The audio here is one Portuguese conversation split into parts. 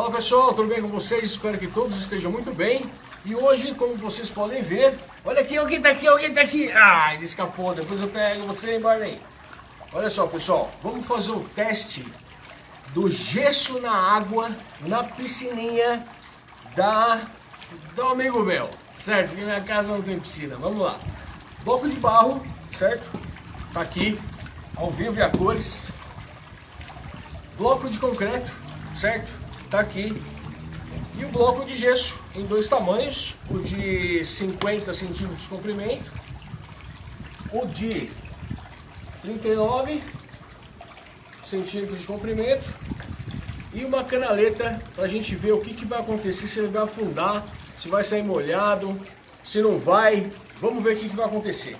Fala pessoal, tudo bem com vocês? Espero que todos estejam muito bem. E hoje, como vocês podem ver, olha aqui, alguém tá aqui, alguém tá aqui. Ah, ele escapou, depois eu pego você, Barney? Olha só, pessoal, vamos fazer o teste do gesso na água, na piscininha da, do amigo meu, certo? Porque minha casa não tem piscina, vamos lá. Bloco de barro, certo? Tá aqui, ao vivo e a cores. Bloco de concreto, certo? Tá aqui. E o bloco de gesso em dois tamanhos, o de 50 centímetros de comprimento, o de 39 centímetros de comprimento e uma canaleta para a gente ver o que, que vai acontecer, se ele vai afundar, se vai sair molhado, se não vai. Vamos ver o que, que vai acontecer.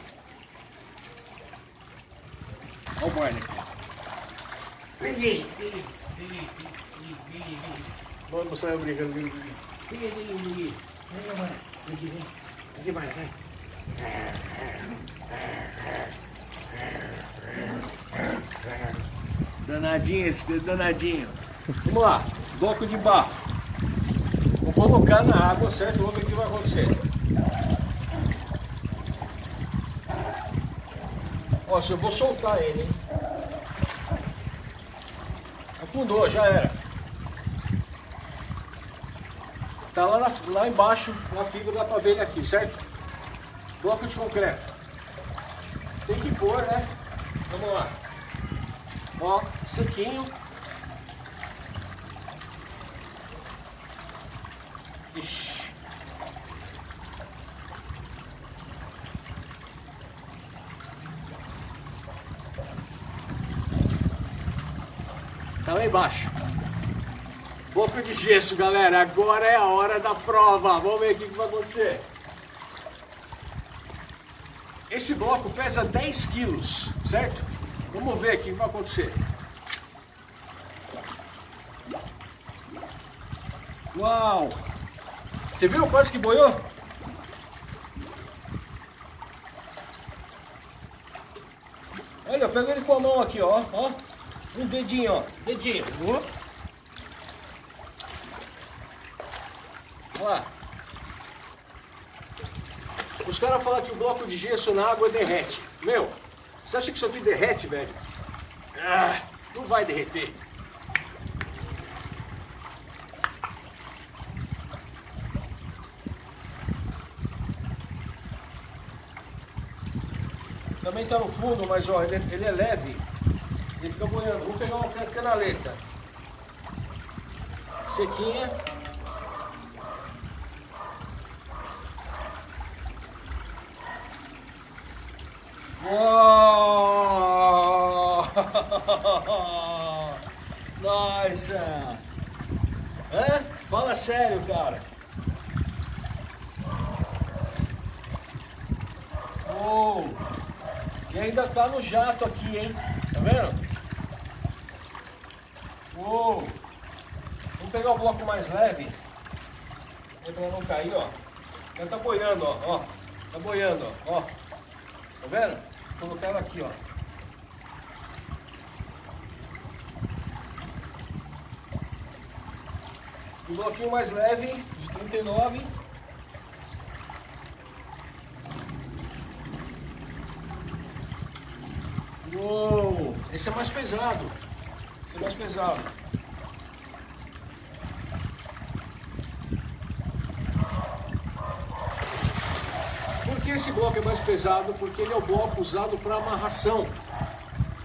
Olha o peguei, peguei. Vamos mostrar eu brincando. Peguei, peguei, peguei. Vem, vai, vem, vem. Aqui vai, vai. Danadinho esse, danadinho. Vamos lá, bloco de barro. Vou colocar na água, certo? Vamos ver o que vai acontecer. Ó, se eu vou soltar ele, hein? Afundou, já era. Tá lá, na, lá embaixo, na fibra, ver ele aqui, certo? Bloco de concreto. Tem que pôr, né? Vamos lá. Ó, sequinho. Ixi. Tá lá embaixo. Boca de gesso, galera. Agora é a hora da prova. Vamos ver o que vai acontecer. Esse bloco pesa 10 quilos, certo? Vamos ver o que vai acontecer. Uau! Você viu quase que boiou? Olha, eu pego ele com a mão aqui, ó. ó. Um dedinho, ó. Dedinho. Uh. Olha lá. Os caras falam que o bloco de gesso na água derrete. Meu, você acha que isso aqui derrete, velho? Ah, não vai derreter. Também está no fundo, mas ó, ele, ele é leve. Ele fica boiando. Vou pegar uma canaleta. Sequinha. Uou! Nossa! Hã? Fala sério, cara. Uou! E ainda tá no jato aqui, hein? Tá vendo? Uou! Vamos pegar o bloco mais leve. Pra não cair, ó. Já tá boiando, ó. ó. Tá boiando, ó. Tá vendo? Colocar ela aqui, ó. Um bloquinho mais leve, de 39. Uou! Esse é mais pesado. Esse é mais pesado. Que esse bloco é mais pesado? Porque ele é o bloco usado para amarração.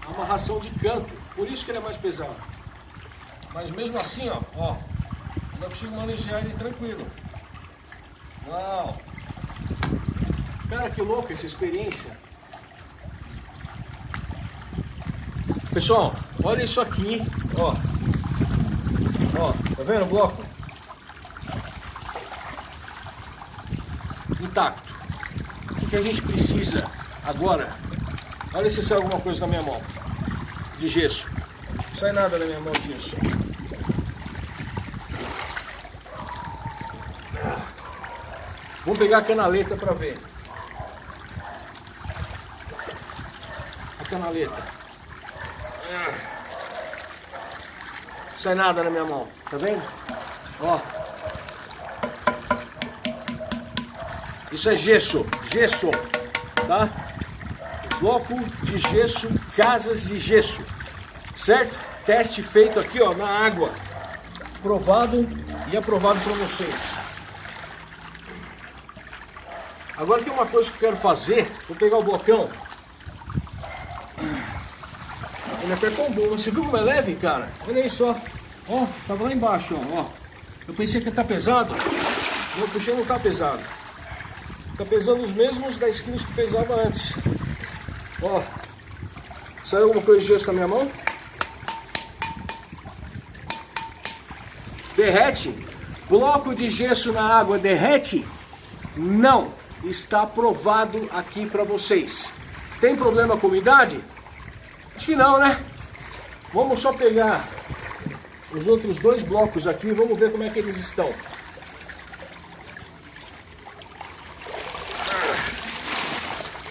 Amarração de canto. Por isso que ele é mais pesado. Mas mesmo assim, ó, ó, eu consigo manejar ele tranquilo. Uau! Cara, que louco essa experiência. Pessoal, olha isso aqui, ó. Ó, tá vendo o bloco? Intacto. O que, a gente precisa agora? Olha se sai alguma coisa na minha mão. De gesso. Não sai nada na minha mão de gesso. Vamos pegar a canaleta para ver. A canaleta. Sai nada na minha mão, tá vendo? Ó. Isso é gesso, gesso, tá? Bloco de gesso, casas de gesso, certo? Teste feito aqui, ó, na água. Provado e aprovado para vocês. Agora tem uma coisa que eu quero fazer. Vou pegar o blocão. Ele é tão bom. Você viu como é leve, cara? Olha aí só. Ó, tava lá embaixo, ó. Eu pensei que ia estar tá pesado. Não, puxei não tá pesado. Tá pesando os mesmos 10 quilos que pesava antes. Ó. Saiu alguma coisa de gesso na minha mão? Derrete? Bloco de gesso na água derrete? Não está aprovado aqui para vocês. Tem problema com umidade? Acho que não, né? Vamos só pegar os outros dois blocos aqui, vamos ver como é que eles estão.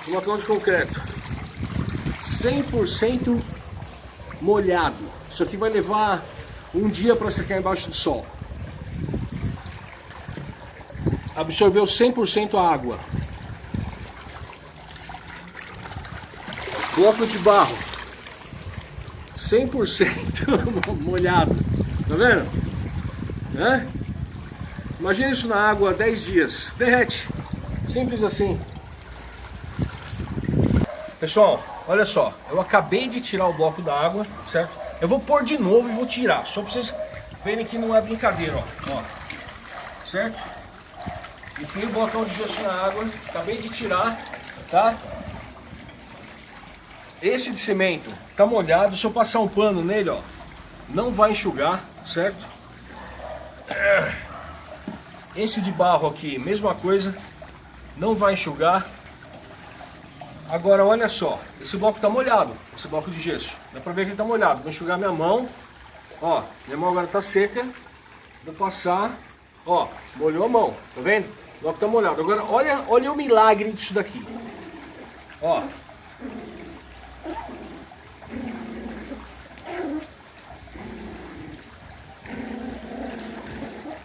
Blocão de concreto. 100% molhado. Isso aqui vai levar um dia para secar embaixo do sol. absorveu 100% a água. Bloco de barro, 100% molhado, tá vendo? Né? Imagina isso na água 10 dias, derrete, simples assim. Pessoal, olha só, eu acabei de tirar o bloco da água, certo? Eu vou pôr de novo e vou tirar, só para vocês verem que não é brincadeira, ó, ó certo? E tem o blocão de gesso na água, acabei de tirar, tá? Esse de cimento tá molhado, se eu passar um pano nele, ó, não vai enxugar, certo? Esse de barro aqui, mesma coisa, não vai enxugar. Agora, olha só, esse bloco tá molhado, esse bloco de gesso. Dá pra ver que ele tá molhado. Vou enxugar minha mão, ó, minha mão agora tá seca. Vou passar, ó, molhou a mão, tá vendo? O bloco tá molhado. Agora, olha, olha o milagre disso daqui. Ó.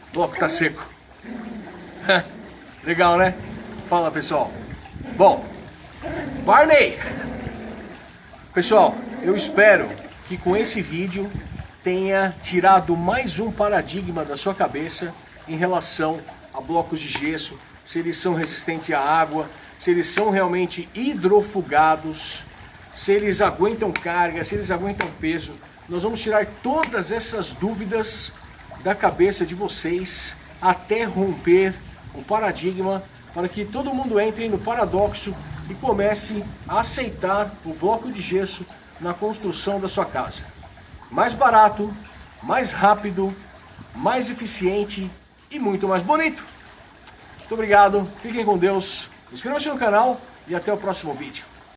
O bloco tá seco. Legal, né? Fala, pessoal. Bom, Barney! Pessoal, eu espero que com esse vídeo tenha tirado mais um paradigma da sua cabeça em relação a blocos de gesso, se eles são resistentes à água, se eles são realmente hidrofugados, se eles aguentam carga, se eles aguentam peso. Nós vamos tirar todas essas dúvidas da cabeça de vocês até romper o paradigma para que todo mundo entre no paradoxo e comece a aceitar o bloco de gesso na construção da sua casa. Mais barato, mais rápido, mais eficiente e muito mais bonito. Muito obrigado, fiquem com Deus, inscrevam-se no canal e até o próximo vídeo.